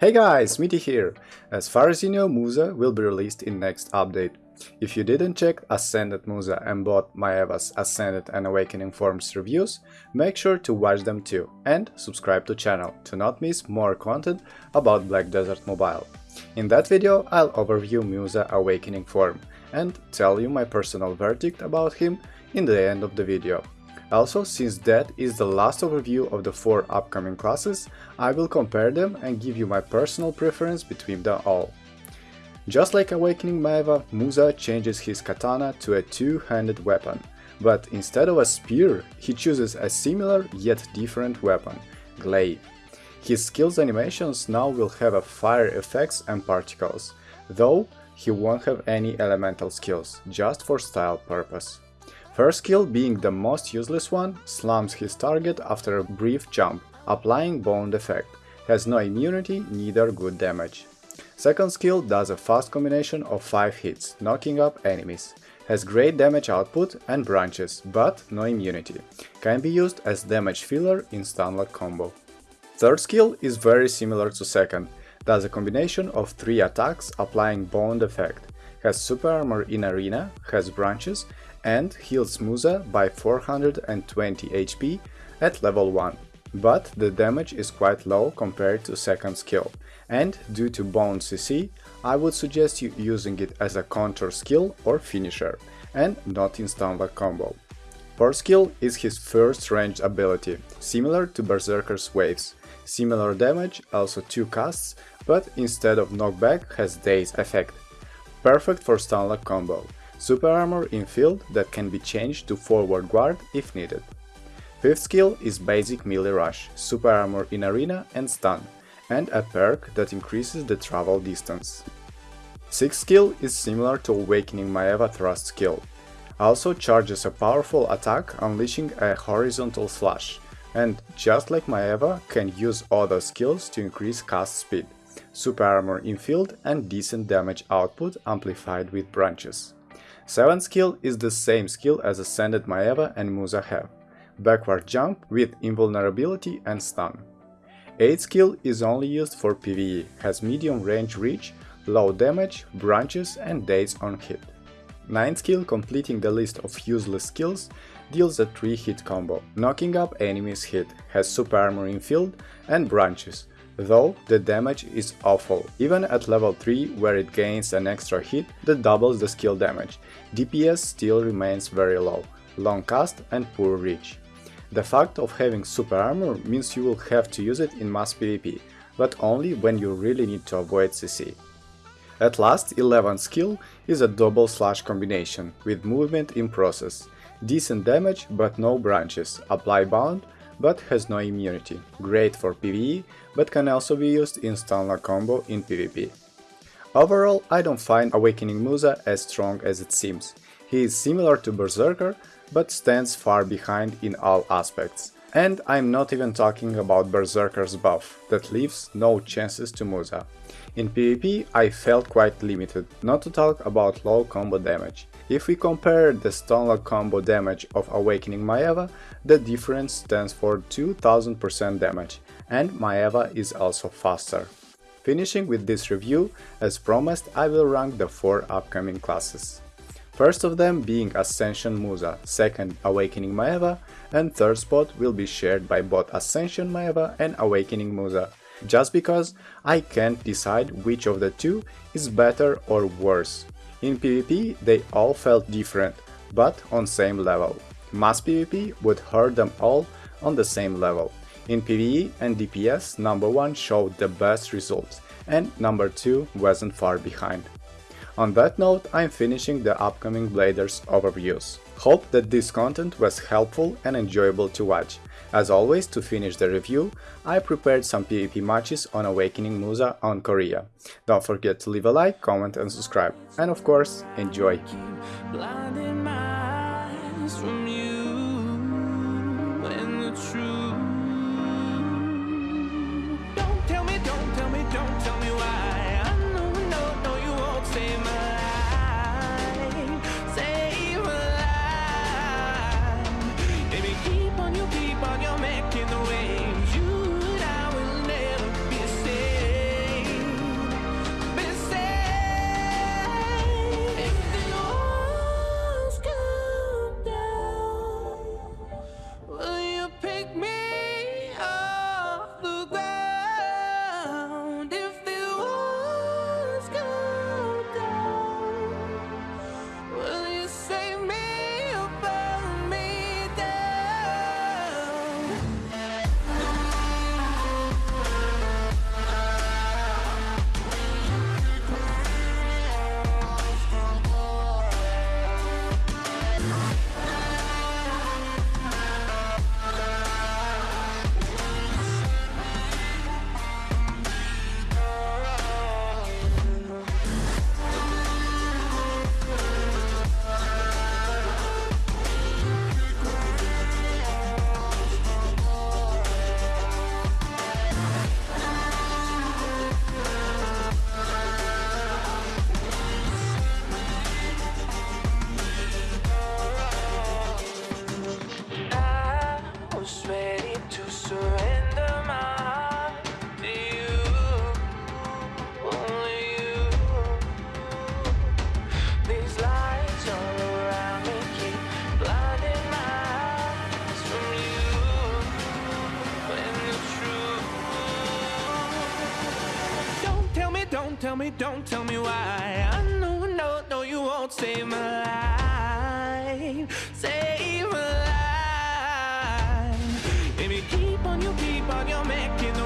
Hey guys, Mitty here! As far as you know, Musa will be released in next update. If you didn't check Ascended Musa and bought Maehwa's Ascended and Awakening Forms reviews, make sure to watch them too and subscribe to channel to not miss more content about Black Desert Mobile. In that video I'll overview Musa Awakening Form and tell you my personal verdict about him in the end of the video. Also, since that is the last overview of the four upcoming classes, I will compare them and give you my personal preference between them all. Just like Awakening Maehwa, Musa changes his katana to a two-handed weapon, but instead of a spear, he chooses a similar yet different weapon, glaive. His skills animations now will have a fire effects and particles, though he won't have any elemental skills, just for style purpose. First skill, being the most useless one, slams his target after a brief jump, applying bond effect, has no immunity, neither good damage. Second skill does a fast combination of 5 hits, knocking up enemies. Has great damage output and branches, but no immunity. Can be used as damage filler in stunlock combo. Third skill is very similar to second, does a combination of 3 attacks applying bond effect. Has super armor in arena, has branches and heals Musa by 420 HP at level 1, but the damage is quite low compared to second skill, and due to Bound CC, I would suggest you using it as a counter skill or finisher, and not in stunlock combo. Fourth skill is his first ranged ability, similar to Berserker's Waves. Similar damage, also 2 casts, but instead of knockback has Daze effect. Perfect for stunlock combo. Super armor in field that can be changed to forward guard if needed. Fifth skill is basic melee rush, super armor in arena and stun, and a perk that increases the travel distance. Sixth skill is similar to Awakening Maehwa thrust skill. Also charges a powerful attack unleashing a horizontal slash, and just like Maehwa can use other skills to increase cast speed, super armor in field and decent damage output amplified with branches. 7th skill is the same skill as Ascended Maehwa and Musa have, backward jump with invulnerability and stun. 8th skill is only used for PvE, has medium range reach, low damage, branches and daze on hit. 9th skill, completing the list of useless skills, deals a 3 hit combo, knocking up enemies hit, has super armor in field and branches, though the damage is awful, even at level 3 where it gains an extra hit that doubles the skill damage, DPS still remains very low, long cast and poor reach. The fact of having super armor means you will have to use it in mass PvP, but only when you really need to avoid CC. At last, 11th skill is a double slash combination, with movement in process. Decent damage but no branches, apply bound but has no immunity, great for PvE, but can also be used in stunlock combo in PvP. Overall, I don't find Awakening Musa as strong as it seems. He is similar to Berserker, but stands far behind in all aspects. And I'm not even talking about Berserker's buff, that leaves no chances to Musa. In PvP I felt quite limited, not to talk about low combo damage. If we compare the stunlock combo damage of Awakening Maehwa, the difference stands for 2000% damage, and Maehwa is also faster. Finishing with this review, as promised I will rank the 4 upcoming classes. First of them being Ascension Musa, second Awakening Maehwa, and third spot will be shared by both Ascension Maehwa and Awakening Musa, just because I can't decide which of the two is better or worse. In PvP they all felt different, but on same level. Mass PvP would hurt them all on the same level. In PvE and DPS number 1 showed the best results, and number 2 wasn't far behind. On that note, I'm finishing the upcoming Bladers overviews. Hope that this content was helpful and enjoyable to watch. As always, to finish the review, I prepared some PvP matches on Awakening Musa on Korea. Don't forget to leave a like, comment and subscribe. And of course, enjoy! Don't tell me, why. I know, no, no, you won't save my life. Save my life. Baby, keep on, you keep on, you're making.